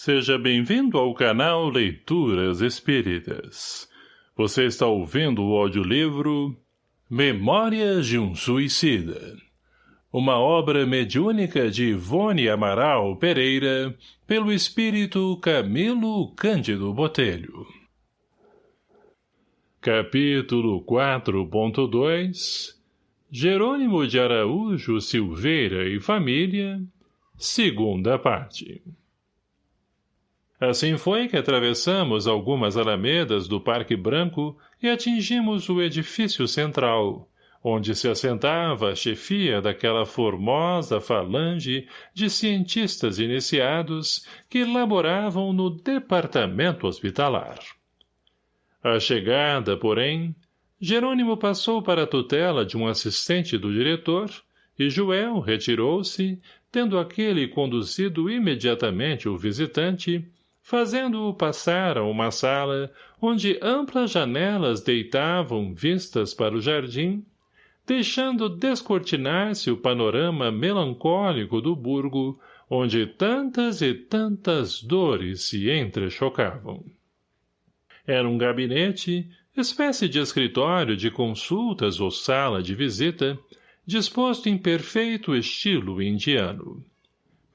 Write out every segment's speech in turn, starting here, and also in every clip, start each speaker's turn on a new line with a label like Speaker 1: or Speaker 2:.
Speaker 1: Seja bem-vindo ao canal Leituras Espíritas. Você está ouvindo o audiolivro Memórias de um Suicida. Uma obra mediúnica de Ivone Amaral Pereira, pelo espírito Camilo Cândido Botelho. Capítulo 4.2 Jerônimo de Araújo Silveira e Família Segunda parte Assim foi que atravessamos algumas alamedas do Parque Branco e atingimos o edifício central, onde se assentava a chefia daquela formosa falange de cientistas iniciados que laboravam no departamento hospitalar. A chegada, porém, Jerônimo passou para a tutela de um assistente do diretor e Joel retirou-se, tendo aquele conduzido imediatamente o visitante fazendo-o passar a uma sala onde amplas janelas deitavam vistas para o jardim, deixando descortinar-se o panorama melancólico do burgo, onde tantas e tantas dores se entrechocavam. Era um gabinete, espécie de escritório de consultas ou sala de visita, disposto em perfeito estilo indiano.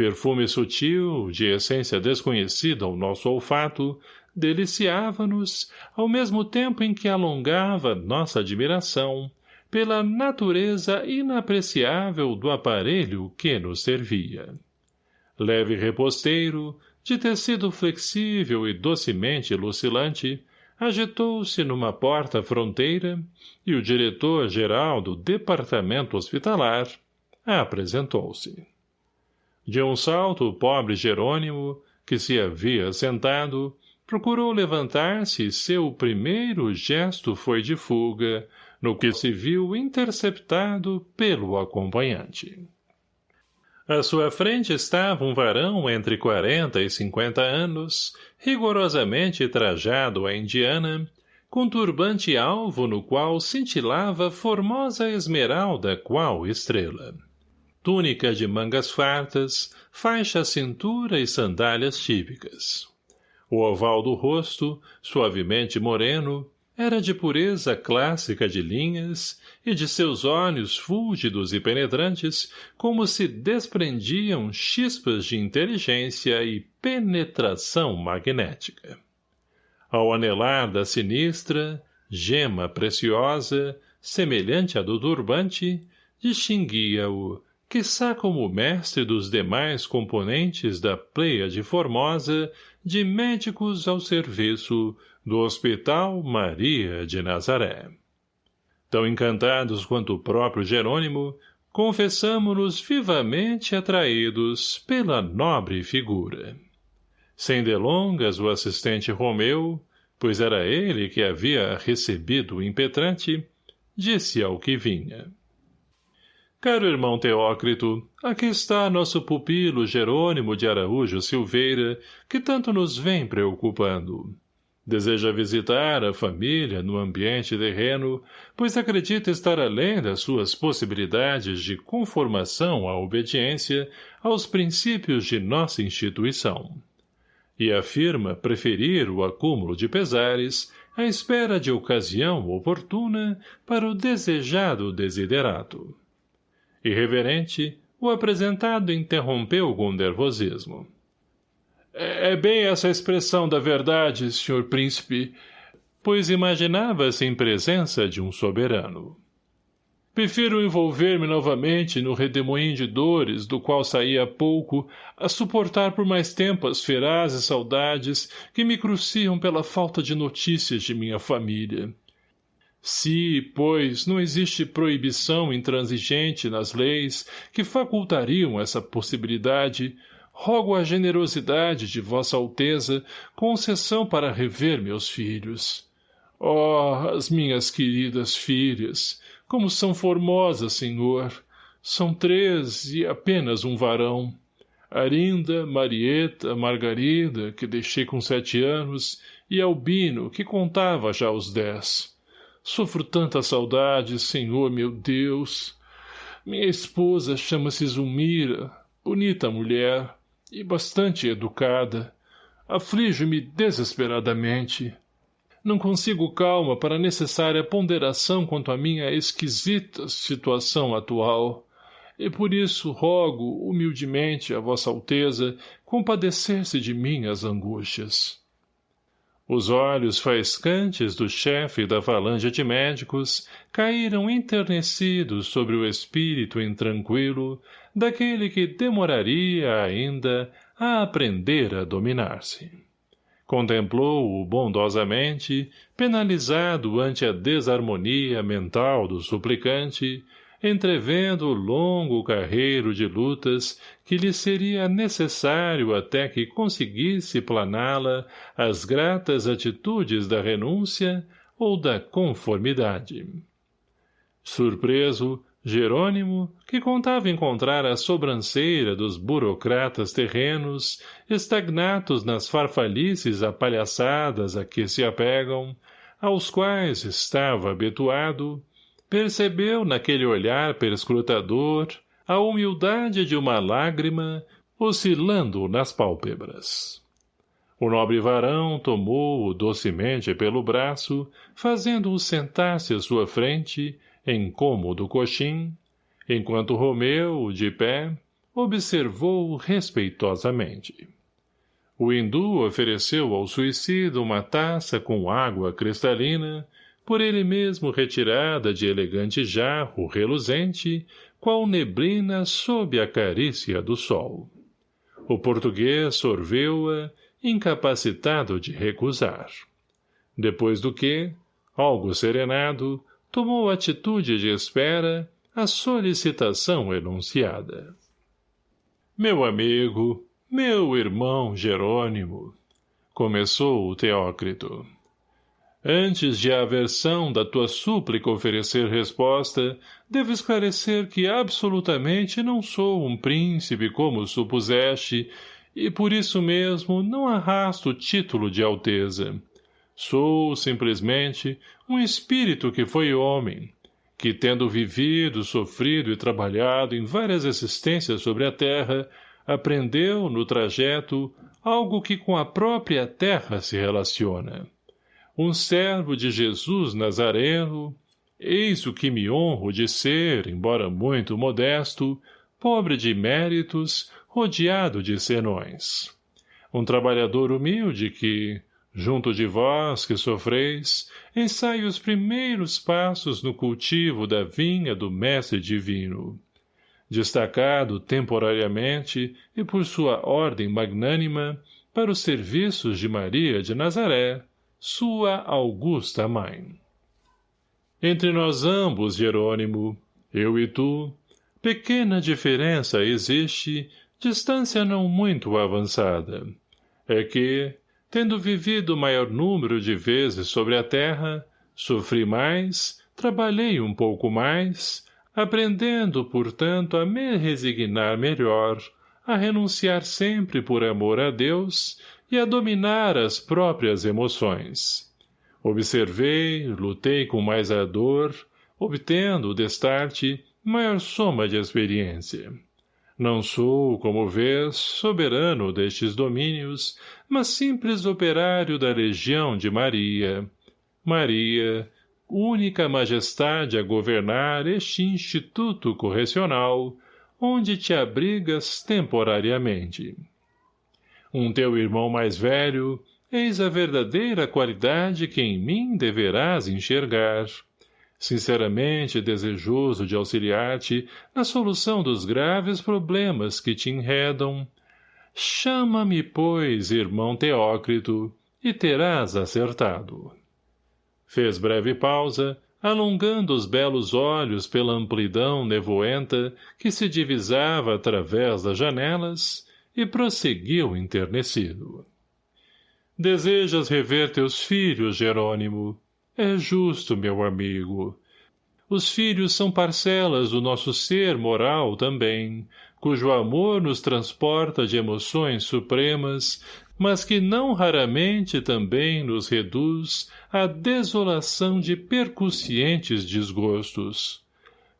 Speaker 1: Perfume sutil, de essência desconhecida ao nosso olfato, deliciava-nos, ao mesmo tempo em que alongava nossa admiração, pela natureza inapreciável do aparelho que nos servia. Leve reposteiro, de tecido flexível e docemente lucilante, agitou-se numa porta-fronteira e o diretor-geral do departamento hospitalar apresentou-se. De um salto o pobre Jerônimo, que se havia sentado, procurou levantar-se e seu primeiro gesto foi de fuga, no que se viu interceptado pelo acompanhante. À sua frente estava um varão entre quarenta e cinquenta anos, rigorosamente trajado à indiana, com turbante alvo no qual cintilava formosa esmeralda qual estrela túnica de mangas fartas, faixa à cintura e sandálias típicas. O oval do rosto, suavemente moreno, era de pureza clássica de linhas e de seus olhos fúlgidos e penetrantes como se desprendiam chispas de inteligência e penetração magnética. Ao anelar da sinistra, gema preciosa, semelhante à do turbante, distinguia-o, quiçá como mestre dos demais componentes da de Formosa, de médicos ao serviço do Hospital Maria de Nazaré. Tão encantados quanto o próprio Jerônimo, confessamo-nos vivamente atraídos pela nobre figura. Sem delongas, o assistente Romeu, pois era ele que havia recebido o impetrante, disse ao que vinha. Caro irmão Teócrito, aqui está nosso pupilo Jerônimo de Araújo Silveira, que tanto nos vem preocupando. Deseja visitar a família no ambiente terreno, pois acredita estar além das suas possibilidades de conformação à obediência aos princípios de nossa instituição. E afirma preferir o acúmulo de pesares à espera de ocasião oportuna para o desejado desiderato. Irreverente, o apresentado interrompeu com nervosismo. É, é bem essa expressão da verdade, senhor príncipe, pois imaginava-se em presença de um soberano. Prefiro envolver-me novamente no redemoinho de dores do qual saí há pouco, a suportar por mais tempo as ferazes saudades que me cruciam pela falta de notícias de minha família. Se, pois, não existe proibição intransigente nas leis que facultariam essa possibilidade, rogo a generosidade de Vossa Alteza concessão para rever meus filhos. Oh, as minhas queridas filhas, como são formosas, senhor! São três e apenas um varão. Arinda, Marieta, Margarida, que deixei com sete anos, e Albino, que contava já os dez. Sofro tanta saudade, Senhor meu Deus. Minha esposa chama-se Zumira, bonita mulher e bastante educada. aflige-me desesperadamente. Não consigo calma para a necessária ponderação quanto à minha esquisita situação atual, e por isso rogo, humildemente, a vossa alteza, compadecer-se de minhas angústias. Os olhos faiscantes do chefe da falange de médicos caíram enternecidos sobre o espírito intranquilo daquele que demoraria ainda a aprender a dominar-se. Contemplou-o bondosamente, penalizado ante a desarmonia mental do suplicante, entrevendo o longo carreiro de lutas que lhe seria necessário até que conseguisse planá-la às gratas atitudes da renúncia ou da conformidade. Surpreso, Jerônimo, que contava encontrar a sobranceira dos burocratas terrenos, estagnados nas farfalices apalhaçadas a que se apegam, aos quais estava habituado, percebeu naquele olhar perscrutador a humildade de uma lágrima oscilando nas pálpebras. O nobre varão tomou-o docemente pelo braço, fazendo-o sentar-se à sua frente, em cômodo coxim, enquanto Romeu, de pé, observou-o respeitosamente. O hindu ofereceu ao suicida uma taça com água cristalina, por ele mesmo retirada de elegante jarro reluzente, qual neblina sob a carícia do sol. O português sorveu-a, incapacitado de recusar. Depois do que, algo serenado, tomou atitude de espera a solicitação enunciada. Meu amigo, meu irmão Jerônimo, começou o Teócrito. Antes de a aversão da tua súplica oferecer resposta, devo esclarecer que absolutamente não sou um príncipe como supuseste, e por isso mesmo não arrasto o título de alteza. Sou, simplesmente, um espírito que foi homem, que, tendo vivido, sofrido e trabalhado em várias existências sobre a terra, aprendeu, no trajeto, algo que com a própria terra se relaciona um servo de Jesus Nazareno, eis o que me honro de ser, embora muito modesto, pobre de méritos, rodeado de senões. Um trabalhador humilde que, junto de vós que sofreis, ensaia os primeiros passos no cultivo da vinha do Mestre Divino. Destacado temporariamente e por sua ordem magnânima para os serviços de Maria de Nazaré, sua augusta mãe. Entre nós ambos, Jerônimo, eu e tu, pequena diferença existe, distância não muito avançada. É que, tendo vivido maior número de vezes sobre a terra, sofri mais, trabalhei um pouco mais, aprendendo, portanto, a me resignar melhor, a renunciar sempre por amor a Deus e a dominar as próprias emoções. Observei, lutei com mais ardor, obtendo, destarte, maior soma de experiência. Não sou, como vês, soberano destes domínios, mas simples operário da legião de Maria. Maria, única majestade a governar este instituto correcional, onde te abrigas temporariamente um teu irmão mais velho, eis a verdadeira qualidade que em mim deverás enxergar. Sinceramente desejoso de auxiliar-te na solução dos graves problemas que te enredam, chama-me, pois, irmão Teócrito, e terás acertado. Fez breve pausa, alongando os belos olhos pela amplidão nevoenta que se divisava através das janelas, e prosseguiu enternecido. Desejas rever teus filhos, Jerônimo? É justo, meu amigo. Os filhos são parcelas do nosso ser moral também, cujo amor nos transporta de emoções supremas, mas que não raramente também nos reduz à desolação de percussientes desgostos.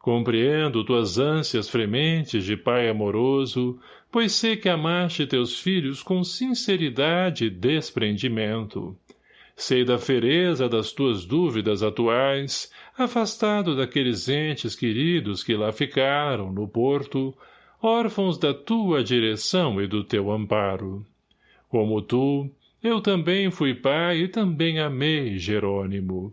Speaker 1: Compreendo tuas ânsias frementes de pai amoroso, pois sei que amaste teus filhos com sinceridade e desprendimento. Sei da fereza das tuas dúvidas atuais, afastado daqueles entes queridos que lá ficaram, no porto, órfãos da tua direção e do teu amparo. Como tu, eu também fui pai e também amei, Jerônimo.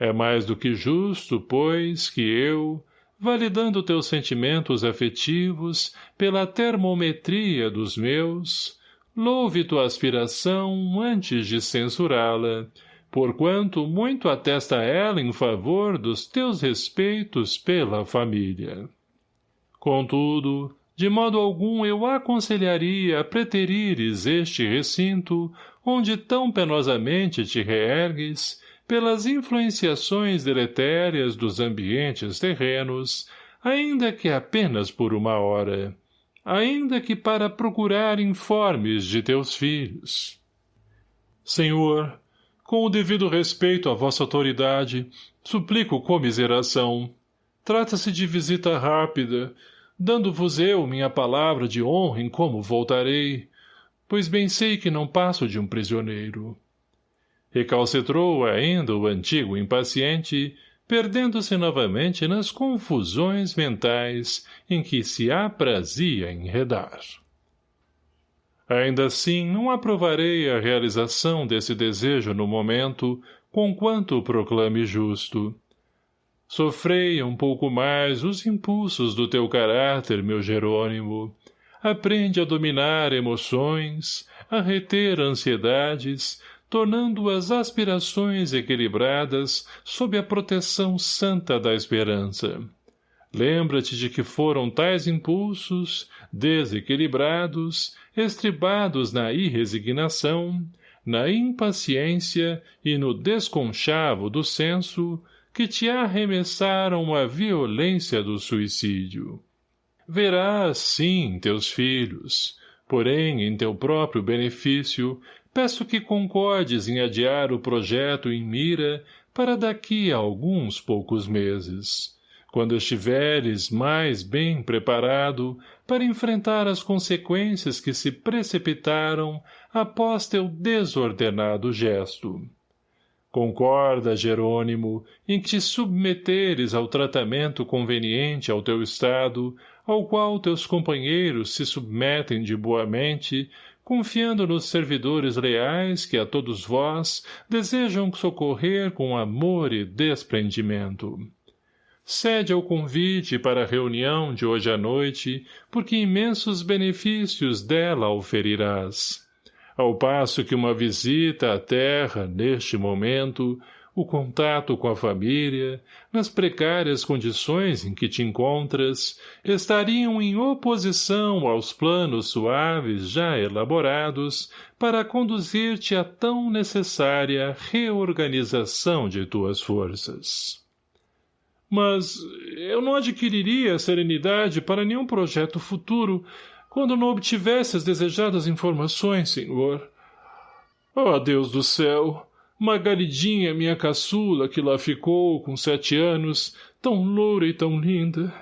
Speaker 1: É mais do que justo, pois, que eu, validando teus sentimentos afetivos pela termometria dos meus, louve tua aspiração antes de censurá-la, porquanto muito atesta ela em favor dos teus respeitos pela família. Contudo, de modo algum eu aconselharia a preterires este recinto, onde tão penosamente te reergues, pelas influenciações deletérias dos ambientes terrenos, ainda que apenas por uma hora, ainda que para procurar informes de teus filhos. Senhor, com o devido respeito à vossa autoridade, suplico comiseração. Trata-se de visita rápida, dando-vos eu minha palavra de honra em como voltarei, pois bem sei que não passo de um prisioneiro. Recalcitrou ainda o antigo impaciente, perdendo-se novamente nas confusões mentais em que se aprazia enredar. Ainda assim, não aprovarei a realização desse desejo no momento, conquanto o proclame justo. Sofrei um pouco mais os impulsos do teu caráter, meu Jerônimo. Aprende a dominar emoções, a reter ansiedades, tornando as aspirações equilibradas sob a proteção santa da esperança. Lembra-te de que foram tais impulsos, desequilibrados, estribados na irresignação, na impaciência e no desconchavo do senso, que te arremessaram à violência do suicídio. Verás, sim, teus filhos, porém, em teu próprio benefício, peço que concordes em adiar o projeto em mira para daqui a alguns poucos meses, quando estiveres mais bem preparado para enfrentar as consequências que se precipitaram após teu desordenado gesto. Concorda, Jerônimo, em te submeteres ao tratamento conveniente ao teu estado, ao qual teus companheiros se submetem de boamente, confiando nos servidores leais que a todos vós desejam socorrer com amor e desprendimento. Cede ao convite para a reunião de hoje à noite, porque imensos benefícios dela oferirás. Ao passo que uma visita à terra, neste momento, o contato com a família, nas precárias condições em que te encontras, estariam em oposição aos planos suaves já elaborados para conduzir-te à tão necessária reorganização de tuas forças. Mas eu não adquiriria serenidade para nenhum projeto futuro quando não obtivesse as desejadas informações, senhor. Oh, Deus do céu! Margaridinha, minha caçula, que lá ficou, com sete anos, tão loura e tão linda.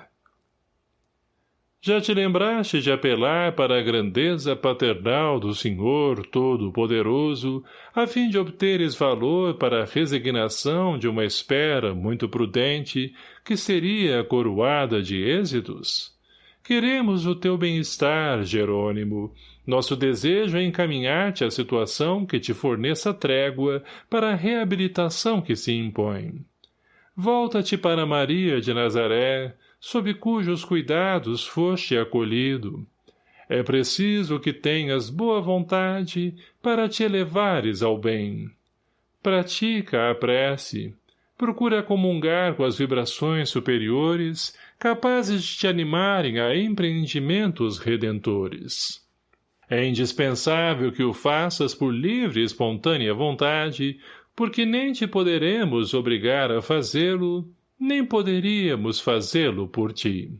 Speaker 1: Já te lembraste de apelar para a grandeza paternal do Senhor Todo-Poderoso, a fim de obteres valor para a resignação de uma espera muito prudente, que seria coroada de êxitos? Queremos o teu bem-estar, Jerônimo, nosso desejo é encaminhar-te à situação que te forneça trégua para a reabilitação que se impõe. Volta-te para Maria de Nazaré, sob cujos cuidados foste acolhido. É preciso que tenhas boa vontade para te elevares ao bem. Pratica a prece. Procura comungar com as vibrações superiores, capazes de te animarem a empreendimentos redentores. É indispensável que o faças por livre e espontânea vontade, porque nem te poderemos obrigar a fazê-lo, nem poderíamos fazê-lo por ti.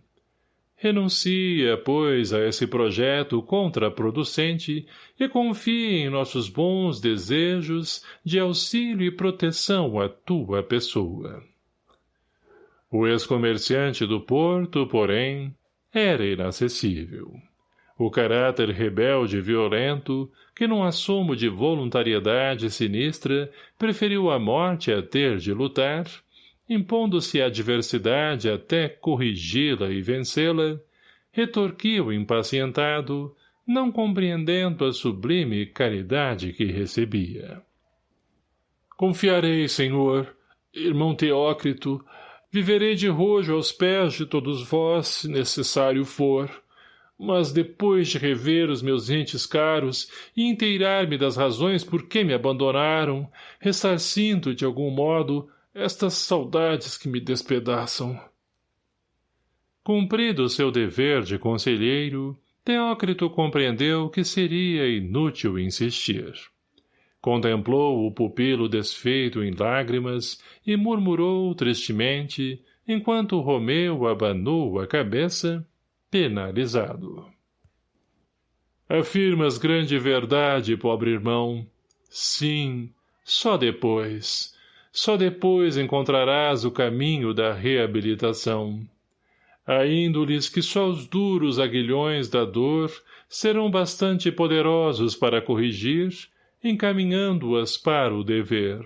Speaker 1: Renuncia, pois, a esse projeto contraproducente e confie em nossos bons desejos de auxílio e proteção à tua pessoa. O ex-comerciante do porto, porém, era inacessível. O caráter rebelde e violento, que num assomo de voluntariedade sinistra preferiu a morte a ter de lutar, impondo-se à adversidade até corrigi-la e vencê-la, retorquiu impacientado, não compreendendo a sublime caridade que recebia. Confiarei, senhor, irmão Teócrito, viverei de rojo aos pés de todos vós, se necessário for, mas depois de rever os meus entes caros e inteirar-me das razões por que me abandonaram, ressarcindo de algum modo estas saudades que me despedaçam. Cumprido seu dever de conselheiro, Teócrito compreendeu que seria inútil insistir. Contemplou o pupilo desfeito em lágrimas e murmurou tristemente, enquanto Romeu abanou a cabeça, penalizado. Afirmas grande verdade, pobre irmão. Sim, só depois. Só depois encontrarás o caminho da reabilitação. Há índoles que só os duros aguilhões da dor serão bastante poderosos para corrigir, encaminhando-as para o dever.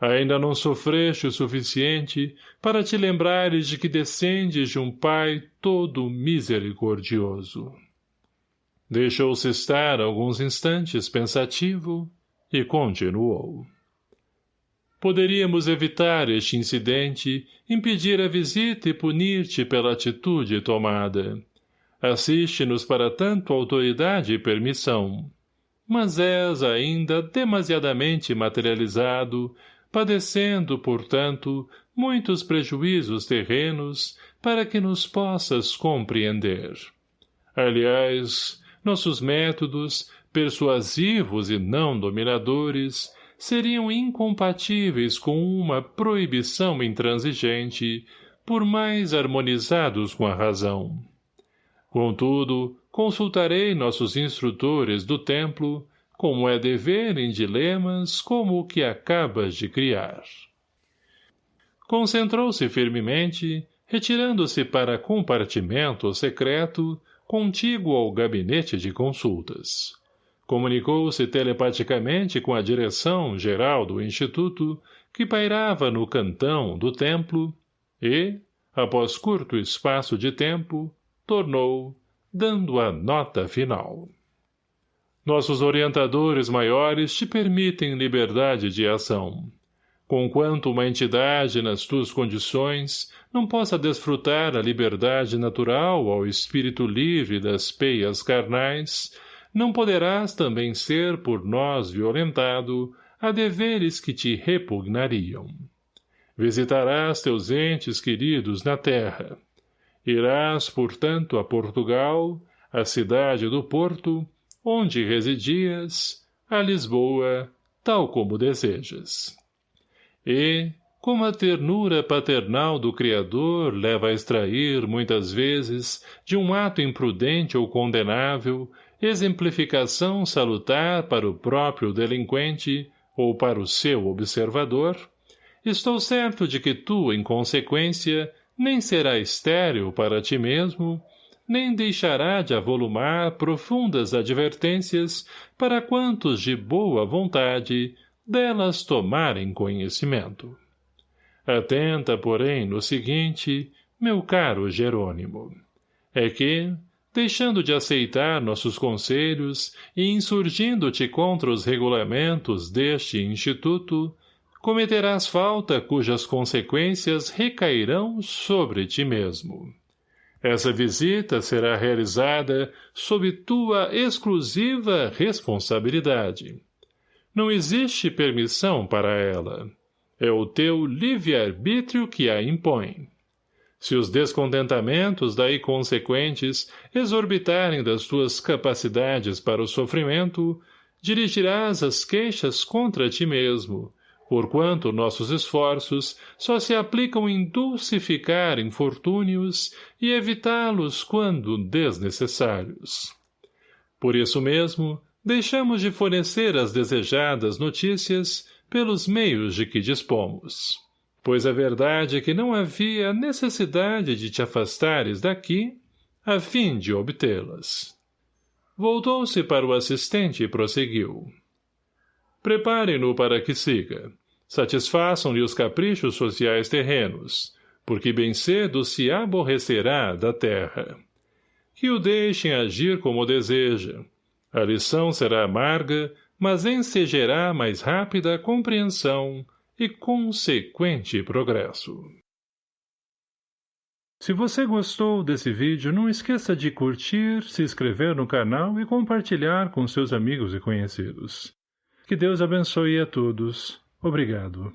Speaker 1: Ainda não sofreste o suficiente para te lembrares de que descendes de um pai todo misericordioso. Deixou-se estar alguns instantes pensativo e continuou. Poderíamos evitar este incidente, impedir a visita e punir-te pela atitude tomada. Assiste-nos para tanto autoridade e permissão. Mas és ainda demasiadamente materializado, padecendo, portanto, muitos prejuízos terrenos para que nos possas compreender. Aliás, nossos métodos, persuasivos e não dominadores, seriam incompatíveis com uma proibição intransigente, por mais harmonizados com a razão. Contudo, consultarei nossos instrutores do templo, como é dever em dilemas como o que acabas de criar. Concentrou-se firmemente, retirando-se para compartimento secreto, contíguo ao gabinete de consultas comunicou-se telepaticamente com a direção geral do Instituto, que pairava no cantão do templo, e, após curto espaço de tempo, tornou, dando a nota final. Nossos orientadores maiores te permitem liberdade de ação. Conquanto uma entidade nas tuas condições não possa desfrutar a liberdade natural ao espírito livre das peias carnais, não poderás também ser por nós violentado a deveres que te repugnariam. Visitarás teus entes queridos na terra. Irás, portanto, a Portugal, a cidade do Porto, onde residias, a Lisboa, tal como desejas. E, como a ternura paternal do Criador leva a extrair, muitas vezes, de um ato imprudente ou condenável, exemplificação salutar para o próprio delinquente ou para o seu observador, estou certo de que tu, em consequência, nem será estéril para ti mesmo, nem deixará de avolumar profundas advertências para quantos de boa vontade delas tomarem conhecimento. Atenta, porém, no seguinte, meu caro Jerônimo, é que, deixando de aceitar nossos conselhos e insurgindo-te contra os regulamentos deste instituto, cometerás falta cujas consequências recairão sobre ti mesmo. Essa visita será realizada sob tua exclusiva responsabilidade. Não existe permissão para ela. É o teu livre-arbítrio que a impõe. Se os descontentamentos daí consequentes exorbitarem das tuas capacidades para o sofrimento, dirigirás as queixas contra ti mesmo, porquanto nossos esforços só se aplicam em dulcificar infortúnios e evitá-los quando desnecessários. Por isso mesmo, deixamos de fornecer as desejadas notícias pelos meios de que dispomos. pois a verdade é que não havia necessidade de te afastares daqui a fim de obtê-las. Voltou-se para o assistente e prosseguiu. Preparem-no para que siga. Satisfaçam-lhe os caprichos sociais terrenos, porque bem cedo se aborrecerá da terra. Que o deixem agir como deseja. A lição será amarga, mas ensejará mais rápida compreensão e consequente progresso. Se você gostou desse vídeo, não esqueça de curtir, se inscrever no canal e compartilhar com seus amigos e conhecidos. Que Deus abençoe a todos. Obrigado.